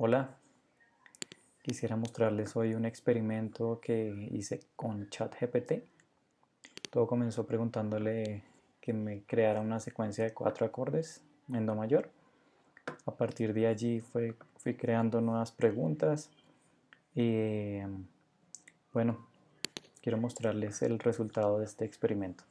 Hola, quisiera mostrarles hoy un experimento que hice con ChatGPT. Todo comenzó preguntándole que me creara una secuencia de cuatro acordes en Do mayor. A partir de allí fue, fui creando nuevas preguntas y em, bueno, quiero mostrarles el resultado de este experimento.